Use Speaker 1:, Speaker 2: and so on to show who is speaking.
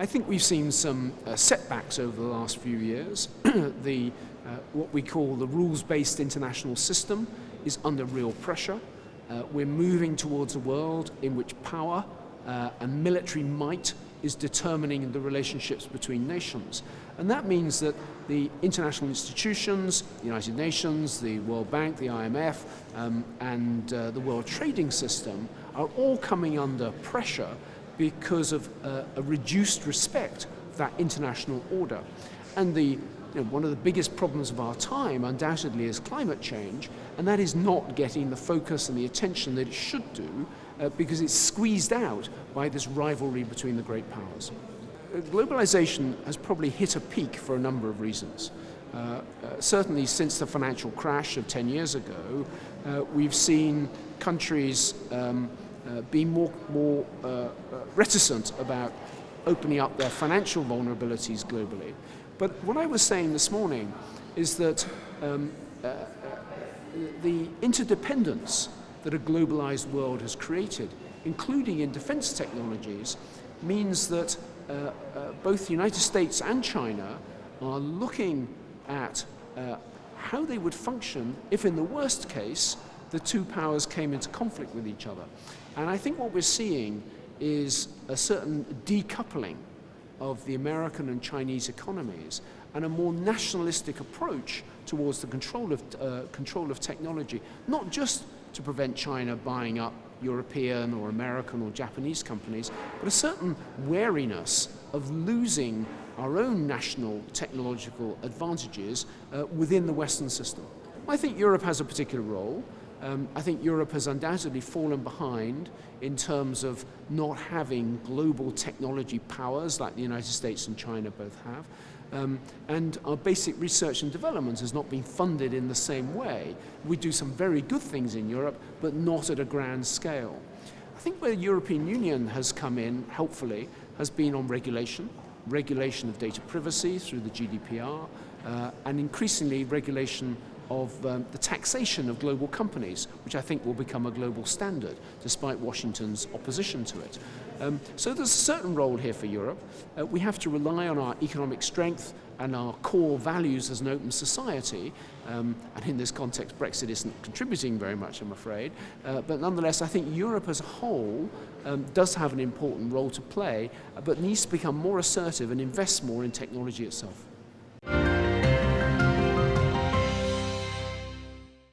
Speaker 1: I think we've seen some uh, setbacks over the last few years. the, uh, what we call the rules-based international system is under real pressure. Uh, we're moving towards a world in which power uh, and military might is determining the relationships between nations. And that means that the international institutions, the United Nations, the World Bank, the IMF, um, and uh, the World Trading System are all coming under pressure because of uh, a reduced respect for that international order. And the, you know, one of the biggest problems of our time undoubtedly is climate change, and that is not getting the focus and the attention that it should do uh, because it's squeezed out by this rivalry between the great powers. Uh, globalization has probably hit a peak for a number of reasons. Uh, uh, certainly since the financial crash of 10 years ago, uh, we've seen countries um, uh, be more, more uh, uh, reticent about opening up their financial vulnerabilities globally. But what I was saying this morning is that um, uh, uh, the interdependence that a globalized world has created, including in defense technologies, means that both the United States and China are looking at how they would function if in the worst case the two powers came into conflict with each other. And I think what we're seeing is a certain decoupling of the American and Chinese economies and a more nationalistic approach towards the control of, uh, control of technology, not just to prevent China buying up European or American or Japanese companies, but a certain wariness of losing our own national technological advantages uh, within the Western system. I think Europe has a particular role. Um, I think Europe has undoubtedly fallen behind in terms of not having global technology powers like the United States and China both have. Um, and our basic research and development has not been funded in the same way. We do some very good things in Europe, but not at a grand scale. I think where the European Union has come in, helpfully, has been on regulation, regulation of data privacy through the GDPR, uh, and increasingly regulation of um, the taxation of global companies, which I think will become a global standard, despite Washington's opposition to it. Um, so there's a certain role here for Europe. Uh, we have to rely on our economic strength and our core values as an open society, um, and in this context Brexit isn't contributing very much I'm afraid, uh, but nonetheless I think Europe as a whole um, does have an important role to play, but needs to become more assertive and invest more in technology itself.